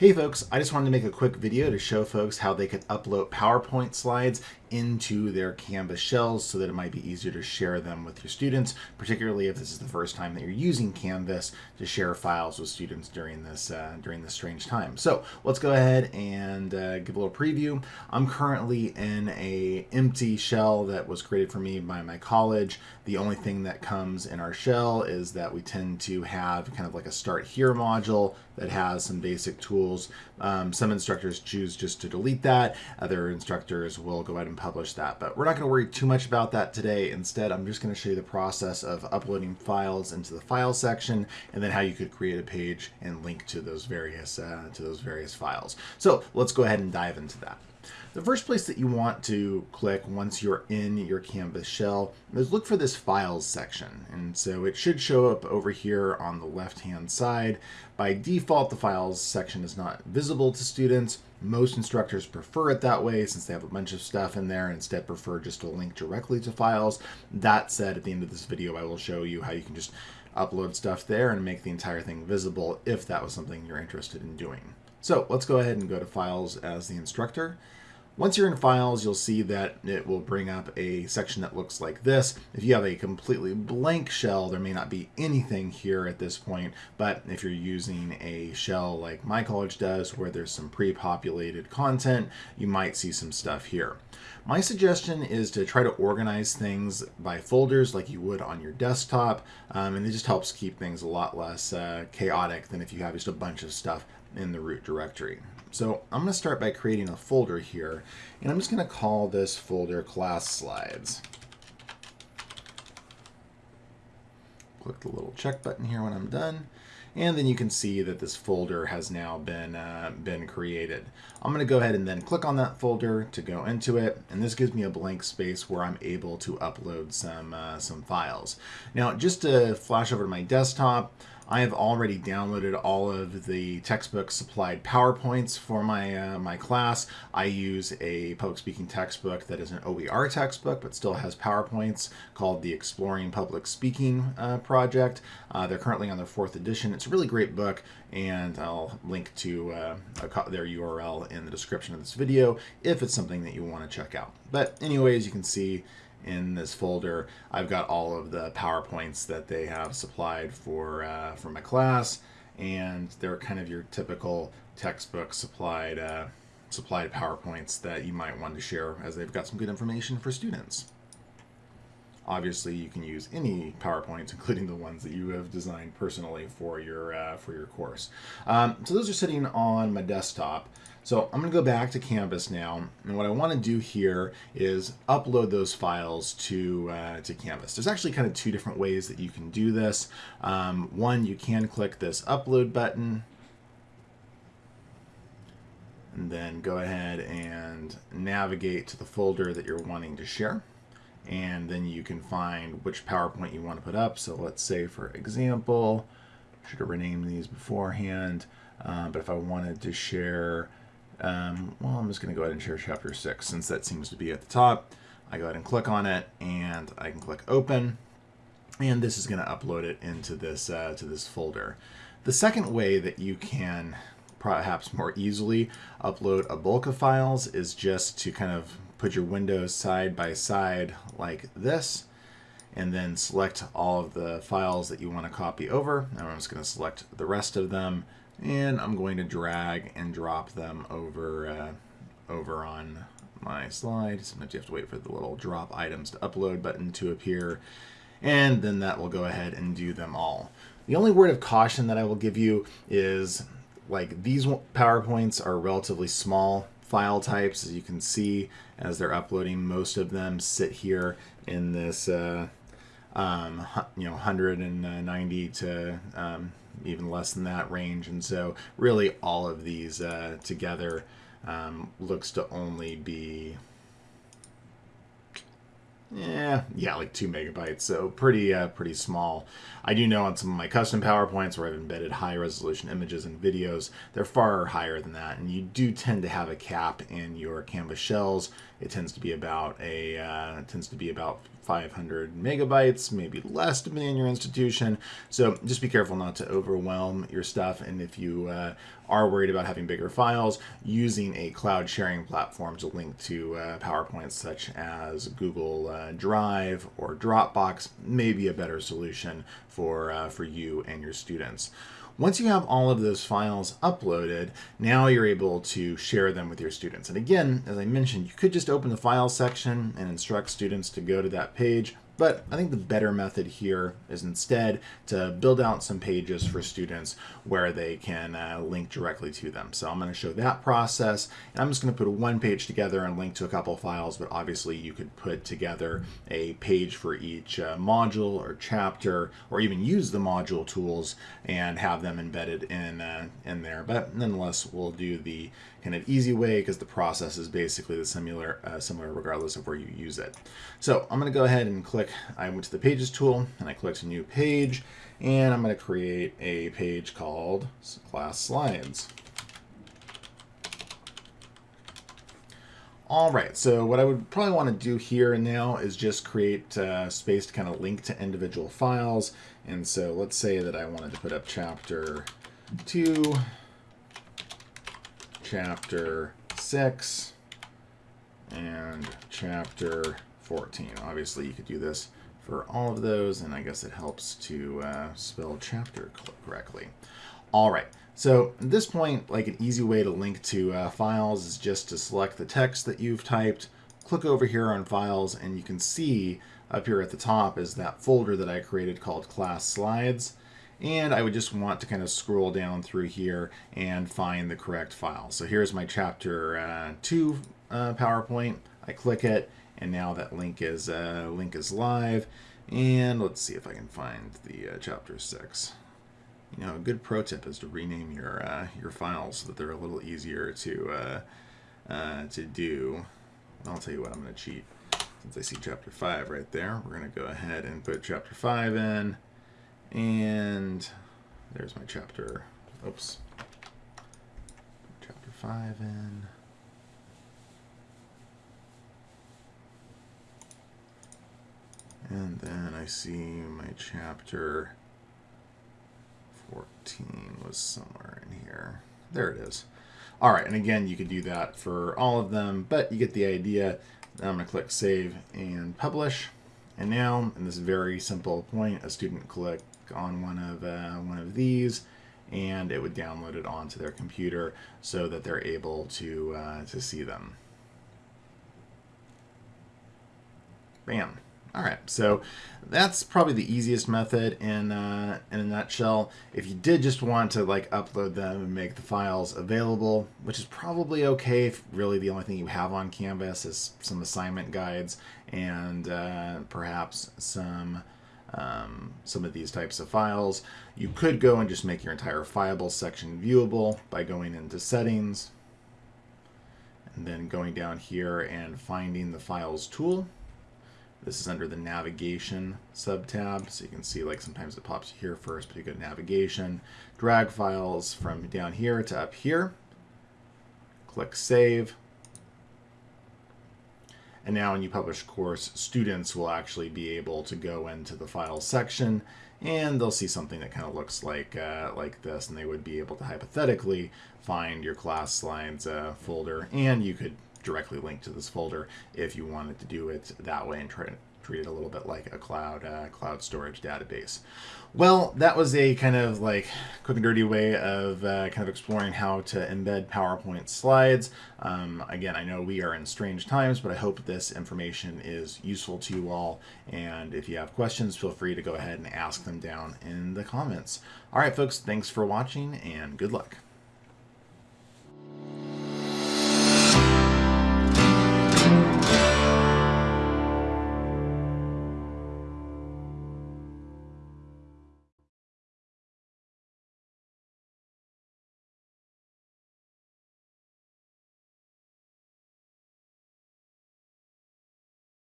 Hey folks, I just wanted to make a quick video to show folks how they could upload PowerPoint slides into their Canvas shells so that it might be easier to share them with your students, particularly if this is the first time that you're using Canvas to share files with students during this uh, during this strange time. So let's go ahead and uh, give a little preview. I'm currently in a empty shell that was created for me by my college. The only thing that comes in our shell is that we tend to have kind of like a start here module that has some basic tools. Um, some instructors choose just to delete that. Other instructors will go ahead and publish that. But we're not going to worry too much about that today. Instead, I'm just going to show you the process of uploading files into the file section and then how you could create a page and link to those various uh, to those various files. So let's go ahead and dive into that. The first place that you want to click once you're in your Canvas shell is look for this Files section. And so it should show up over here on the left-hand side. By default, the Files section is not visible to students. Most instructors prefer it that way since they have a bunch of stuff in there and instead prefer just to link directly to files. That said, at the end of this video, I will show you how you can just upload stuff there and make the entire thing visible if that was something you're interested in doing. So let's go ahead and go to Files as the instructor. Once you're in files, you'll see that it will bring up a section that looks like this. If you have a completely blank shell, there may not be anything here at this point, but if you're using a shell like my college does, where there's some pre-populated content, you might see some stuff here. My suggestion is to try to organize things by folders like you would on your desktop, um, and it just helps keep things a lot less uh, chaotic than if you have just a bunch of stuff in the root directory. So I'm going to start by creating a folder here, and I'm just going to call this folder class slides. Click the little check button here when I'm done, and then you can see that this folder has now been uh, been created. I'm going to go ahead and then click on that folder to go into it, and this gives me a blank space where I'm able to upload some uh, some files. Now, just to flash over to my desktop, I have already downloaded all of the textbook supplied PowerPoints for my uh, my class. I use a public speaking textbook that is an OER textbook, but still has PowerPoints called the Exploring Public Speaking uh, Project. Uh, they're currently on their fourth edition. It's a really great book, and I'll link to uh, their URL in the description of this video if it's something that you want to check out. But anyways, you can see in this folder, I've got all of the PowerPoints that they have supplied for, uh, for my class, and they're kind of your typical textbook supplied, uh, supplied PowerPoints that you might want to share as they've got some good information for students. Obviously, you can use any PowerPoints, including the ones that you have designed personally for your uh, for your course. Um, so those are sitting on my desktop. So I'm going to go back to Canvas now, and what I want to do here is upload those files to, uh, to Canvas. There's actually kind of two different ways that you can do this. Um, one, you can click this upload button, and then go ahead and navigate to the folder that you're wanting to share. And then you can find which PowerPoint you want to put up. So let's say, for example, should have renamed these beforehand, uh, but if I wanted to share um, well, I'm just going to go ahead and share chapter 6 since that seems to be at the top. I go ahead and click on it and I can click open and this is going to upload it into this uh, to this folder. The second way that you can perhaps more easily upload a bulk of files is just to kind of put your windows side by side like this and then select all of the files that you want to copy over. And I'm just going to select the rest of them and I'm going to drag and drop them over uh, over on my slide. Sometimes you have to wait for the little drop items to upload button to appear and then that will go ahead and do them all. The only word of caution that I will give you is like these PowerPoints are relatively small file types as you can see as they're uploading most of them sit here in this uh, um, you know 190 to um, even less than that range. And so really all of these uh, together um, looks to only be yeah, yeah, like two megabytes. So pretty, uh, pretty small. I do know on some of my custom PowerPoints where I've embedded high resolution images and videos, they're far higher than that. And you do tend to have a cap in your Canvas shells. It tends to be about a, uh, tends to be about 500 megabytes, maybe less depending on your institution. So just be careful not to overwhelm your stuff. And if you uh, are worried about having bigger files, using a cloud sharing platform to link to uh, PowerPoints such as Google uh, Drive or Dropbox may be a better solution for, uh, for you and your students. Once you have all of those files uploaded, now you're able to share them with your students. And again, as I mentioned, you could just open the file section and instruct students to go to that page, but I think the better method here is instead to build out some pages for students where they can uh, link directly to them. So I'm going to show that process. And I'm just going to put one page together and link to a couple files, but obviously you could put together a page for each uh, module or chapter, or even use the module tools and have them embedded in, uh, in there. But nonetheless, we'll do the kind of easy way because the process is basically the similar, uh, similar regardless of where you use it. So I'm going to go ahead and click I went to the Pages tool and I clicked New Page, and I'm going to create a page called Class Slides. All right, so what I would probably want to do here and now is just create uh, space to kind of link to individual files. And so let's say that I wanted to put up chapter 2, chapter 6, and chapter 14. Obviously, you could do this for all of those, and I guess it helps to uh, spell chapter correctly. All right, so at this point, like an easy way to link to uh, files is just to select the text that you've typed, click over here on files, and you can see up here at the top is that folder that I created called class slides. And I would just want to kind of scroll down through here and find the correct file. So here's my chapter uh, 2 uh, PowerPoint. I click it, and now that link is uh, link is live. And let's see if I can find the uh, chapter six. You know, a good pro tip is to rename your uh, your files so that they're a little easier to uh, uh, to do. I'll tell you what, I'm to cheat. Since I see chapter five right there, we're to go ahead and put chapter five in, and there's my chapter. Oops, chapter five in. And then I see my chapter 14 was somewhere in here. There it is. All right, and again, you could do that for all of them, but you get the idea. I'm going to click Save and Publish. And now, in this very simple point, a student click on one of uh, one of these, and it would download it onto their computer so that they're able to uh, to see them. Bam. All right, so that's probably the easiest method in uh, in a nutshell. If you did just want to like upload them and make the files available, which is probably okay if really the only thing you have on Canvas is some assignment guides and uh, perhaps some um, some of these types of files, you could go and just make your entire fileable section viewable by going into settings and then going down here and finding the files tool this is under the navigation subtab, so you can see like sometimes it pops here first, but you go navigation, drag files from down here to up here, click save, and now when you publish course, students will actually be able to go into the file section and they'll see something that kind of looks like uh, like this, and they would be able to hypothetically find your class slides uh, folder, and you could directly linked to this folder if you wanted to do it that way and try to treat it a little bit like a cloud uh, cloud storage database. Well, that was a kind of like quick and dirty way of uh, kind of exploring how to embed PowerPoint slides. Um, again, I know we are in strange times, but I hope this information is useful to you all. And if you have questions, feel free to go ahead and ask them down in the comments. All right, folks, thanks for watching and good luck.